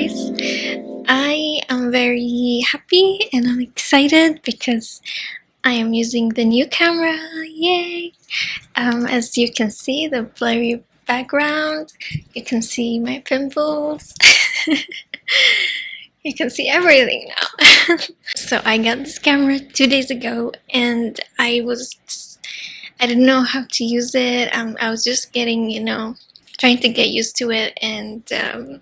guys! I am very happy and I'm excited because I am using the new camera, yay! Um, as you can see, the blurry background, you can see my pimples, you can see everything now. so I got this camera two days ago and I was, I didn't know how to use it, um, I was just getting, you know, trying to get used to it and um,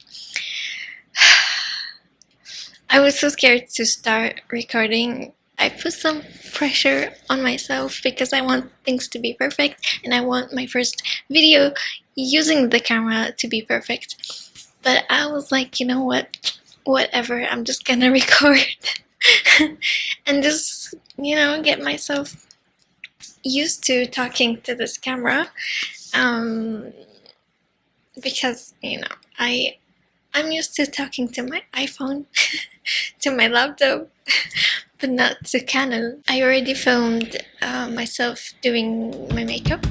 I was so scared to start recording. I put some pressure on myself because I want things to be perfect and I want my first video using the camera to be perfect. But I was like, you know what, whatever, I'm just gonna record and just, you know, get myself used to talking to this camera. Um, because you know I I'm used to talking to my iPhone to my laptop but not to Canon. I already filmed uh, myself doing my makeup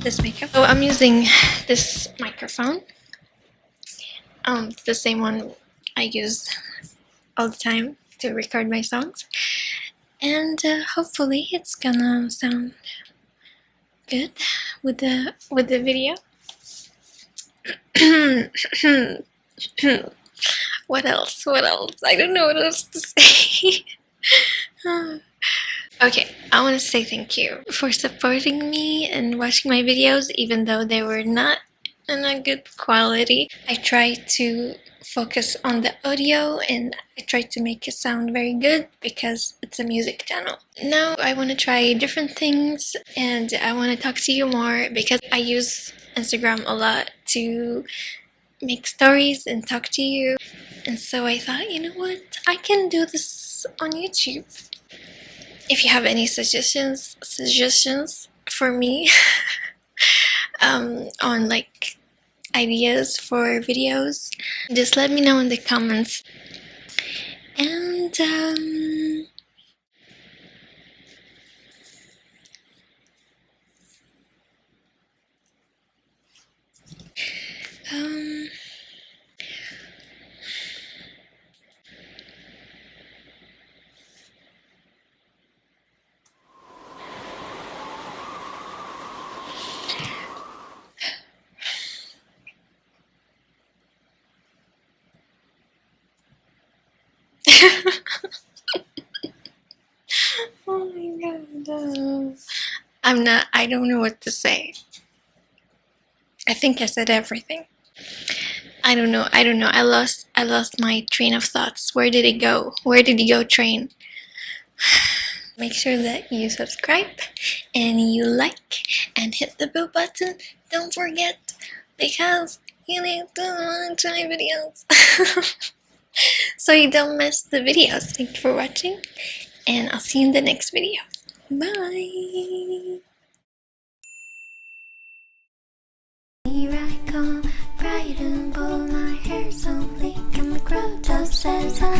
this makeup. So I'm using this microphone um, the same one I use all the time to record my songs and uh, hopefully it's gonna sound good with the with the video what else? What else? I don't know what else to say. okay, I want to say thank you for supporting me and watching my videos even though they were not in a good quality. I try to focus on the audio and I try to make it sound very good because it's a music channel. Now I want to try different things and I want to talk to you more because I use Instagram a lot to make stories and talk to you. And so I thought, you know what, I can do this on YouTube. If you have any suggestions, suggestions for me um, on like ideas for videos, just let me know in the comments. And um, oh my god. I'm not, I don't know what to say. I think I said everything. I don't know. I don't know. I lost I lost my train of thoughts. Where did it go? Where did it go train? Make sure that you subscribe and you like and hit the bell button. Don't forget because you need to watch my videos. so you don't miss the videos. Thank you for watching and I'll see you in the next video. Bye! Here I come, bright and bold, my hair's so bleak And the just says hello